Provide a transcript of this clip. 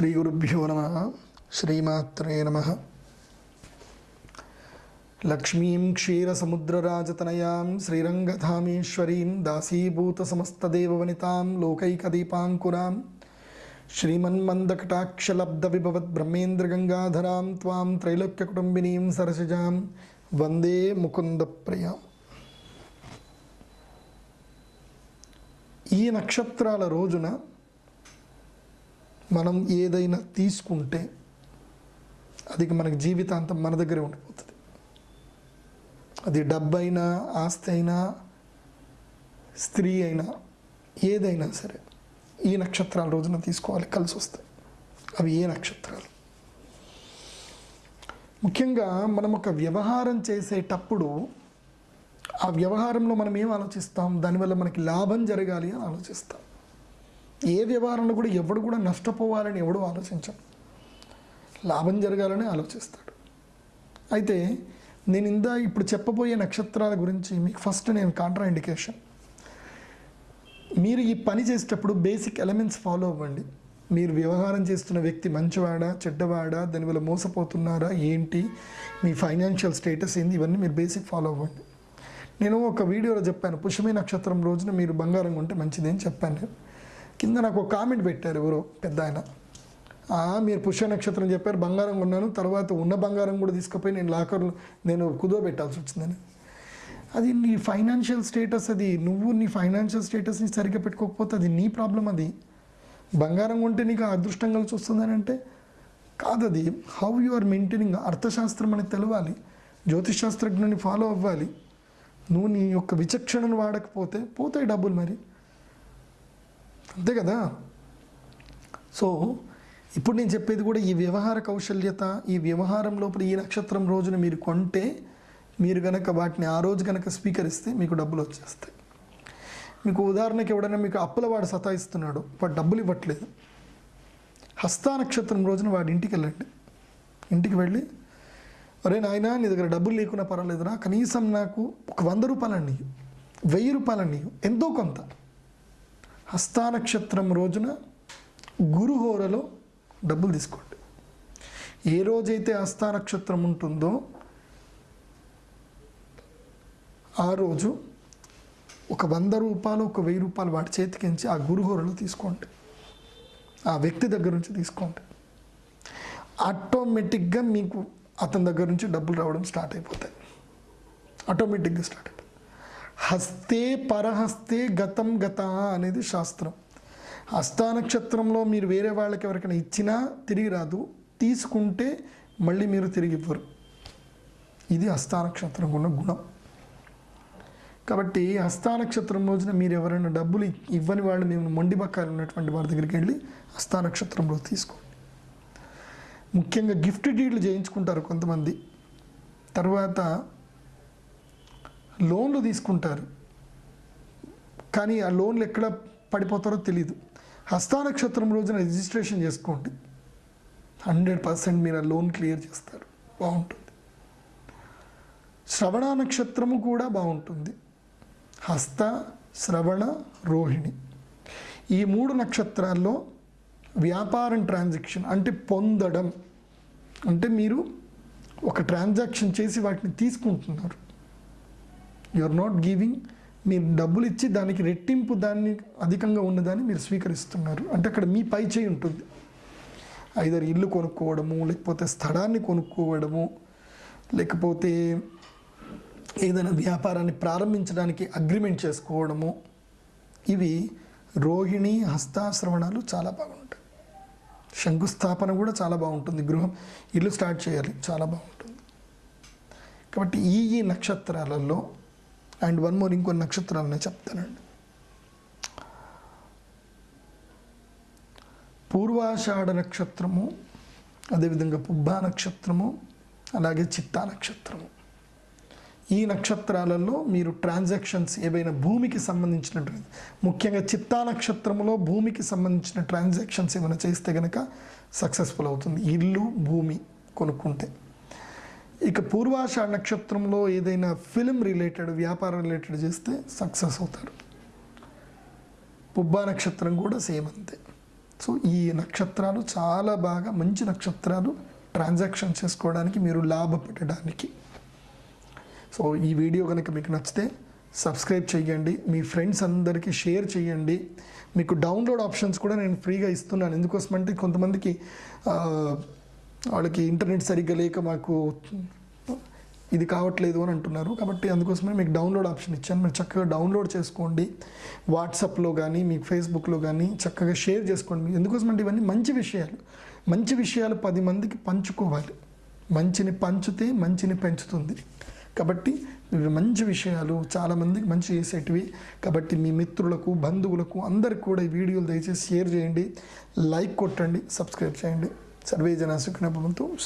శ్రీ గురుభ్యో నమ. శ్రీమాత్రే నమ. లక్ష్మీం క్షీరసముద్రరాజతనయాం శ్రీరంగధామేశ్వరీం దాసీభూతసమస్తదేవవనితాం లోకైకదీపాంకురాం శ్రీమన్మందకటాక్షలబ్ధవిభవద్బ్రహ్మేంద్రగంగాధరాం త్వాం త్రైలోక్యకుటుంబినీం సరసిజాం వందే ముకుందప్రియాం. ఈ నక్షత్రాల రోజున మనం ఏదైనా తీసుకుంటే అది మనకి జీవితాంతం మన దగ్గరే ఉండిపోతుంది. అది డబ్బైనా ఆస్తి అయినా స్త్రీ అయినా ఏదైనా సరే ఈ నక్షత్రాల రోజున తీసుకోవాలి కలిసి వస్తాయి. అవి ఏ నక్షత్రాలు? ముఖ్యంగా మనం ఒక వ్యవహారం చేసేటప్పుడు ఆ వ్యవహారంలో మనం ఏం ఆలోచిస్తాం? దానివల్ల మనకి లాభం జరగాలి అని ఆలోచిస్తాం. ఏ వ్యవహారంలో కూడా ఎవడు కూడా నష్టపోవాలని ఎవడు ఆలోచించడు. లాభం జరగాలని ఆలోచిస్తాడు. అయితే నేను ఇందా ఇప్పుడు చెప్పబోయే నక్షత్రాల గురించి మీకు ఫస్ట్ నేను కాంట్రా ఇండికేషన్ మీరు ఈ పని చేసేటప్పుడు బేసిక్ ఎలిమెంట్స్ ఫాలో అవ్వండి. మీరు వ్యవహారం చేస్తున్న వ్యక్తి మంచివాడా చెడ్డవాడా దానివల్ల మోసపోతున్నారా ఏంటి మీ ఫైనాన్షియల్ స్టేటస్ ఏంది ఇవన్నీ మీరు బేసిక్ ఫాలో అవ్వండి. నేను ఒక వీడియోలో చెప్పాను పుష్మి నక్షత్రం రోజున మీరు బంగారం కొంటే మంచిది అని చెప్పాను నేను. కింద నాకు ఒక కామెంట్ పెట్టారు ఎవరో పెద్ద ఆయన. "ఆ, మీరు పుష్య నక్షత్రం చెప్పారు బంగారం కొన్నాను తర్వాత ఉన్న బంగారం కూడా తీసుకుపోయి నేను లాకర్లో నేను కుదో పెట్టాల్సి వచ్చిందని. అది నీ ఫైనాన్షియల్ స్టేటస్ అది. నువ్వు నీ ఫైనాన్షియల్ స్టేటస్ని సరిగ్గా పెట్టుకోకపోతే అది నీ ప్రాబ్లం అది. బంగారం కొంటే నీకు అదృష్టం కలిసి వస్తుందని అంటే కాదు అది. హౌ యు ఆర్ మెయింటైనింగ్ అర్థశాస్త్రం అని తెలవాలి. జ్యోతిష్ శాస్త్రజ్ఞుని ఫాలో అవ్వాలి. నువ్వు నీ యొక్క విచక్షణను వాడకపోతే పోతాయి డబ్బులు మరి. అంతే కదా? సో ఇప్పుడు నేను చెప్పేది కూడా ఈ వ్యవహార కౌశల్యత ఈ వ్యవహారం లోపల ఈ నక్షత్రం రోజున మీరు కొంటే మీరు కనుక వాటిని ఆ రోజు కనుక స్వీకరిస్తే మీకు డబ్బులు వచ్చేస్తాయి. మీకు ఉదాహరణకి ఎవడైనా మీకు అప్పుల వాడు సతాయిస్తున్నాడు వాడు డబ్బులు ఇవ్వట్లేదు. హస్తా నక్షత్రం రోజున వాడి ఇంటికి వెళ్ళండి. ఇంటికి వెళ్ళి అరే నాయన నీ దగ్గర డబ్బులు లేకున్నా పర్వాలేదురా కనీసం నాకు ఒక వంద రూపాయలు రూపాయలని వెయ్యి రూపాయలు రూపాయలని ఎంతో కొంత హస్తా నక్షత్రం రోజున గురుహోరలో డబ్బులు తీసుకోండి. ఏ రోజైతే హస్తా నక్షత్రం ఉంటుందో ఆ రోజు ఒక వంద రూపాయలు ఒక వెయ్యి రూపాయలు వాటి చేతికించి ఆ గురుహోరలో తీసుకోండి. ఆ వ్యక్తి దగ్గర నుంచి తీసుకోండి. ఆటోమేటిక్గా మీకు అతని దగ్గర నుంచి డబ్బులు రావడం స్టార్ట్ అయిపోతాయి. ఆటోమేటిక్గా స్టార్ట్ అయిపోతాయి. హస్తే పరహస్తే గతం గత అనేది శాస్త్రం. హస్తానక్షత్రంలో మీరు వేరే వాళ్ళకి ఎవరికైనా ఇచ్చినా తిరిగి రాదు. తీసుకుంటే మళ్ళీ మీరు తిరిగి ఇవ్వరు. ఇది హస్తా నక్షత్రం ఉన్న గుణం. కాబట్టి హస్తా నక్షత్రం రోజున మీరు ఎవరైనా డబ్బులు ఇవ్వని వాళ్ళు మేము మొండిబక్కాలు ఉన్నటువంటి వారి దగ్గరికి వెళ్ళి హస్తానక్షత్రంలో తీసుకోండి. ముఖ్యంగా గిఫ్ట్ డీడ్లు చేయించుకుంటారు కొంతమంది. తర్వాత లోన్లు తీసుకుంటారు. కానీ ఆ లోన్లు ఎక్కడ పడిపోతారో తెలియదు హస్తానక్షత్రం రోజున రిజిస్ట్రేషన్ చేసుకోండి. హండ్రెడ్ పర్సెంట్ మీరు ఆ లోన్ క్లియర్ చేస్తారు. బాగుంటుంది. శ్రవణ నక్షత్రము కూడా బాగుంటుంది. హస్త శ్రవణ రోహిణి. ఈ మూడు నక్షత్రాల్లో వ్యాపారం ట్రాన్సాక్షన్ అంటే పొందడం అంటే మీరు ఒక ట్రాన్సాక్షన్ చేసి వాటిని తీసుకుంటున్నారు. ఆర్ నాట్ గివింగ్ మీరు డబ్బులు ఇచ్చి దానికి రెట్టింపు దాన్ని అధికంగా ఉన్నదాన్ని మీరు స్వీకరిస్తున్నారు. అంటే అక్కడ మీ పై చేయి ఉంటుంది. ఐదర్ ఇల్లు కొనుక్కోవడము లేకపోతే స్థలాన్ని కొనుక్కోవడము లేకపోతే ఏదైనా వ్యాపారాన్ని ప్రారంభించడానికి అగ్రిమెంట్ చేసుకోవడము ఇవి రోహిణి హస్తాశ్రవణాలు చాలా బాగుంటాయి. శంకుస్థాపన కూడా చాలా బాగుంటుంది. గృహం ఇల్లు స్టార్ట్ చేయాలి చాలా బాగుంటుంది. కాబట్టి ఈ ఈ నక్షత్రాలలో అండ్ వన్ మోర్ ఇంకొన్ని నక్షత్రాలనే చెప్తానండి. పూర్వాషాఢ నక్షత్రము అదేవిధంగా పుబ్బా నక్షత్రము అలాగే చిత్తా నక్షత్రము. ఈ నక్షత్రాలలో మీరు ట్రాన్సాక్షన్స్ ఏవైనా భూమికి సంబంధించినటువంటి ముఖ్యంగా చిత్తా నక్షత్రములో భూమికి సంబంధించిన ట్రాన్సాక్షన్స్ ఏమైనా చేస్తే కనుక సక్సెస్ఫుల్ అవుతుంది. ఇల్లు భూమి కొనుక్కుంటే. ఇక పూర్వాష నక్షత్రంలో ఏదైనా ఫిలిం రిలేటెడ్ వ్యాపారం రిలేటెడ్ చేస్తే సక్సెస్ అవుతారు. పుబ్బా నక్షత్రం కూడా సేమ్ అంతే. సో ఈ నక్షత్రాలు చాలా బాగా మంచి నక్షత్రాలు ట్రాన్సాక్షన్ చేసుకోవడానికి మీరు లాభపడడానికి. సో ఈ వీడియో కనుక మీకు నచ్చితే సబ్స్క్రైబ్ చేయండి మీ ఫ్రెండ్స్ అందరికీ షేర్ చేయండి. మీకు డౌన్లోడ్ ఆప్షన్స్ కూడా నేను ఫ్రీగా ఇస్తున్నాను. ఎందుకోసమంటే కొంతమందికి వాళ్ళకి ఇంటర్నెట్ సరిగ్గా లేక మాకు ఇది కావట్లేదు అని అంటున్నారు. కాబట్టి అందుకోసమే మీకు డౌన్లోడ్ ఆప్షన్ ఇచ్చాను. మీరు చక్కగా డౌన్లోడ్ చేసుకోండి. వాట్సాప్లో కానీ మీ ఫేస్బుక్లో కానీ చక్కగా షేర్ చేసుకోండి. ఎందుకోసమంటే ఇవన్నీ మంచి విషయాలు. మంచి విషయాలు పది మందికి పంచుకోవాలి. మంచిని పంచితే మంచిని పెంచుతుంది. కాబట్టి ఇవి మంచి విషయాలు. చాలామందికి మంచి చేసేటివి. కాబట్టి మీ మిత్రులకు బంధువులకు అందరికి కూడా ఈ వీడియోలు దయచేసి షేర్ చేయండి. లైక్ కొట్టండి. సబ్స్క్రైబ్ చేయండి. सर्वे जनाः सुखिनः भवन्तु।